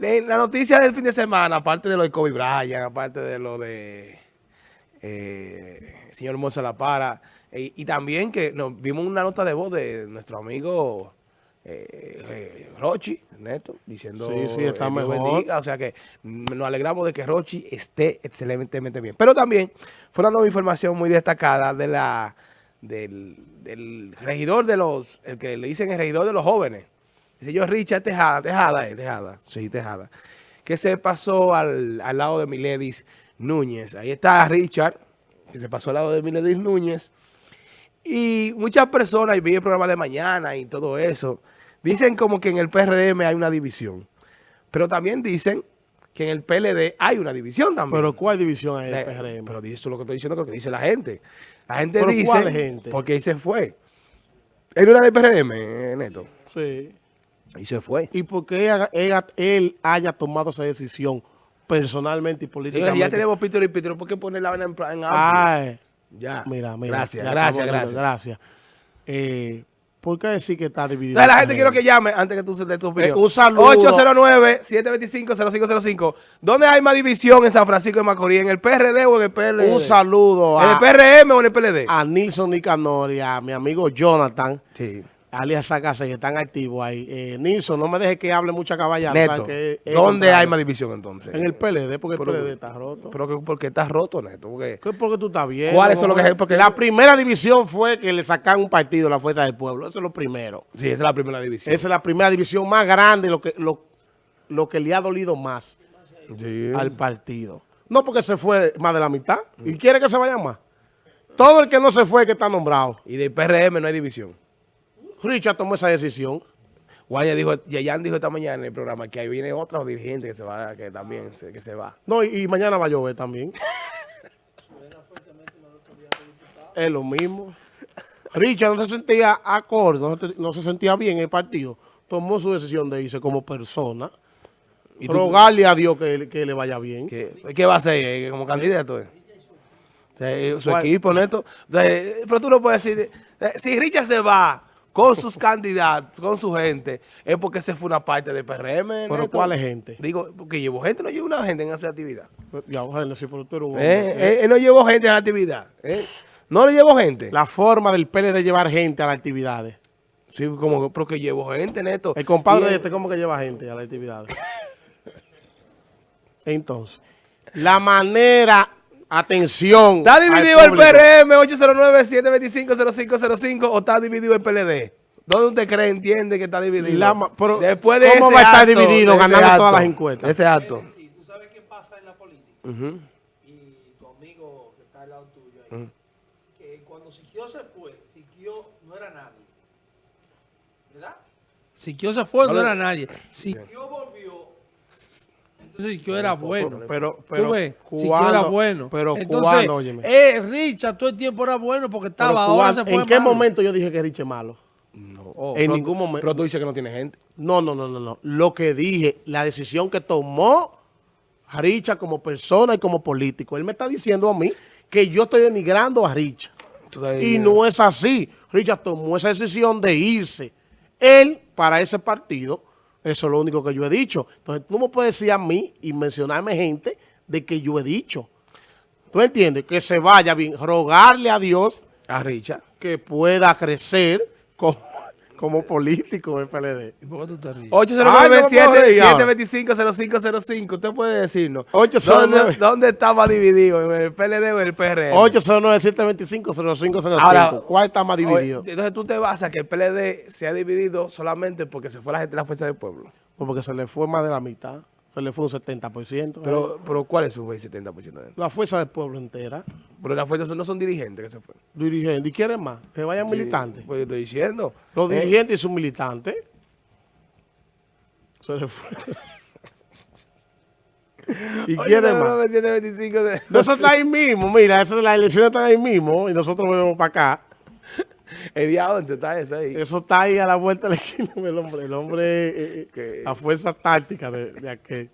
la noticia del fin de semana, aparte de lo de Kobe Bryant, aparte de lo de eh, señor Moza La Para, y, también que nos vimos una nota de voz de nuestro amigo eh, eh, Rochi, Neto, diciendo sí, sí, está mejor. o sea que nos alegramos de que Rochi esté excelentemente bien. Pero también fue una nueva información muy destacada de la del, del regidor de los, el que le dicen el regidor de los jóvenes, el señor Richard Tejada, Tejada, eh, Tejada, sí, Tejada, que se pasó al, al lado de Miledis Núñez. Ahí está Richard, que se pasó al lado de Miledis Núñez. Y muchas personas, y vi el programa de mañana y todo eso, dicen como que en el PRM hay una división. Pero también dicen que en el PLD hay una división también. ¿Pero cuál división hay en el PRM? Pero eso es lo que estoy diciendo, lo que dice la gente. La gente ¿Pero dice... ¿cuál gente? Porque ahí se fue. Él no era del PRM, Neto. Sí. Y se fue. ¿Y por qué él, haya tomado esa decisión personalmente y políticamente? Sí, ya tenemos Pítero y Pítero, ¿por qué poner la vaina en, en Ay, Ya. Mira, mira. Gracias, gracias, gracias. Gracias. Eh, ¿Por qué decir que está dividido? la gente quiero que llame antes que tú des tu opinión. Eh, un saludo. 809-725-0505. ¿Dónde hay más división en San Francisco de Macorís? ¿En el PRD o en el PLD? Un saludo. ¿En el PRM o en el PLD? A Nilson Nicanor y a mi amigo Jonathan. Sí alias Sacase, que están activos ahí. Eh, Nilson, no me deje que hable mucha caballada. Neto, ¿dónde hay más división entonces? En el PLD, porque el PLD está roto. ¿Pero porque está roto, Neto? Porque, ¿Qué porque tú estás bien? ¿Cuál es lo que es? Porque la primera división fue que le sacan un partido a la Fuerza del Pueblo. Eso es lo primero. Sí, esa es la primera división. Esa es la primera división más grande, lo que, lo, lo que le ha dolido más al partido. No porque se fue más de la mitad. ¿Y quiere que se vaya más? Todo el que no se fue que está nombrado. Y de PRM no hay división. Richard tomó esa decisión. Guaya dijo, Yayan dijo esta mañana en el programa que ahí viene otro dirigente que se va, que también se, que se va. No, y, mañana va a llover también. es lo mismo. Richard no se sentía acorde, no, se sentía bien en el partido. Tomó su decisión de irse como persona. ¿Y rogarle a Dios que, le vaya bien. ¿Qué, va a hacer eh, como candidato? Eh, su equipo, Neto. Eh, pero tú no puedes decir, si Richard se va con sus candidatos, con su gente, es porque se fue una parte del PRM. ¿Pero cuál es gente? Digo, porque llevó gente, no llevó una gente en esa actividad. Ya, sí, pero tú eres un eh, eh, Él no llevó gente en la actividad. Eh. No le llevó gente. La forma del PLD de llevar gente a las actividades. Sí, como porque llevó gente, Neto. El compadre de este, ¿cómo que lleva gente a las actividades? Entonces, la manera Atención. ¿Está dividido el PRM 809-725-0505 o está dividido el PLD? ¿Dónde usted cree, entiende que está dividido? Después de ¿Cómo va a estar dividido ganando todas las encuestas? Ese acto. ¿Tú sabes qué pasa en la política? Y tu amigo que está al lado tuyo ahí, que cuando Siquio se fue, Siquio no era nadie. ¿Verdad? Siquio se fue, no, era nadie. Siquio volvió entonces yo era bueno. Pero, pero, ves? Si era bueno. Pero Entonces, óyeme. Eh, Richard todo el tiempo era bueno porque estaba, ahora se fue ¿En qué momento yo dije que Richard es malo? No. Oh, en ningún momento. Pero tú dices que no tiene gente. No, no, no, no, no. Lo que dije, la decisión que tomó Richard como persona y como político. Él me está diciendo a mí que yo estoy denigrando a Richard. Y no es así. Richard tomó esa decisión de irse. Él, para ese partido, eso es lo único que yo he dicho. Entonces, tú me puedes decir a mí y mencionarme gente de que yo he dicho. ¿Tú entiendes? Que se vaya bien, rogarle a Dios a Richard que pueda crecer como, como político en PLD. ¿Y por qué tú te ríes? 809-725-0505. Usted puede decirnos. 809. ¿Dónde, ¿Dónde está más dividido? ¿En el PLD o en el PRM? 809-725-0505. ¿Cuál está más dividido? Entonces tú te vas a que el PLD se ha dividido solamente porque se fue la gente de la Fuerza del Pueblo. porque se le fue más de la mitad. Se le fue un 70%. Pero, pero ¿cuál es su 70%? La fuerza del pueblo entera. Pero las fuerzas no son dirigentes que se fueron. Dirigentes. ¿Y quieren más? Que vayan militantes. Pues yo estoy diciendo. Los eh. dirigentes y sus militantes. Se le fue. ¿Y quieren más? Eso está ahí mismo. Mira, eso, la elección está ahí mismo. Y nosotros volvemos para acá. El día 11 está eso ahí. Eso está ahí a la vuelta de la esquina el hombre. El hombre, eh, eh a fuerza táctica de, de aquel.